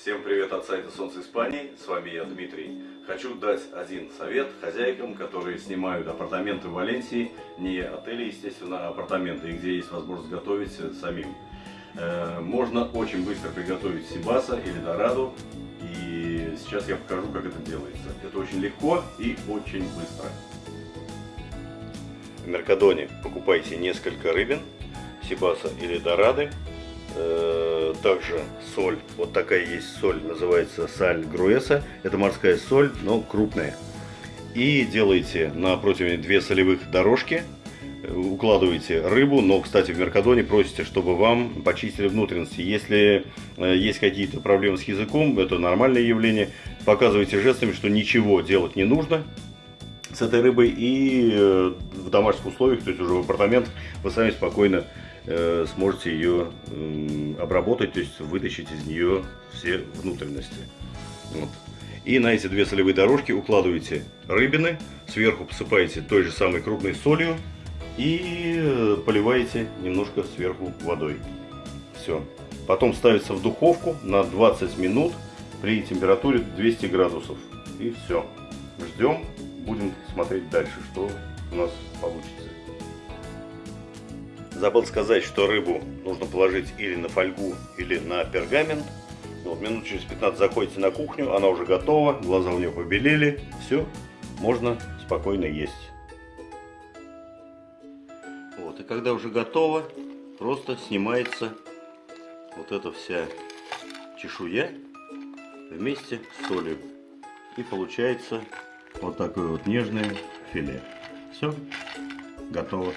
Всем привет от сайта Солнце Испании, с вами я Дмитрий. Хочу дать один совет хозяйкам, которые снимают апартаменты в Валенсии, не отели, естественно, а апартаменты, где есть возможность готовить самим. Э, Можно очень быстро приготовить сибаса или дораду, и сейчас я покажу, как это делается. Это очень легко и очень быстро. В Меркадоне покупайте несколько рыбин, сибаса или дорады, Э, также соль, вот такая есть соль, называется саль груэса, это морская соль, но крупная. И делаете на противне две солевых дорожки, укладываете рыбу, но, кстати, в Меркадоне просите, чтобы вам почистили внутренности. Если э, есть какие-то проблемы с языком, это нормальное явление, показывайте жестами, что ничего делать не нужно, с этой рыбой и в домашних условиях, то есть уже в апартаментах, вы сами спокойно Э, сможете ее обработать, то есть вытащить из нее все внутренности. Вот. И на эти две солевые дорожки укладываете рыбины, сверху посыпаете той же самой крупной солью и э, поливаете немножко сверху водой. Все. Потом ставится в духовку на 20 минут при температуре 200 градусов. И все. Ждем, будем смотреть дальше, что у нас получится. Забыл сказать, что рыбу нужно положить или на фольгу, или на пергамент. Вот, минут через 15 заходите на кухню, она уже готова, глаза у нее побелели, все, можно спокойно есть. Вот, и когда уже готово, просто снимается вот эта вся чешуя вместе с солью. И получается вот такое вот нежное филе. Все, готово.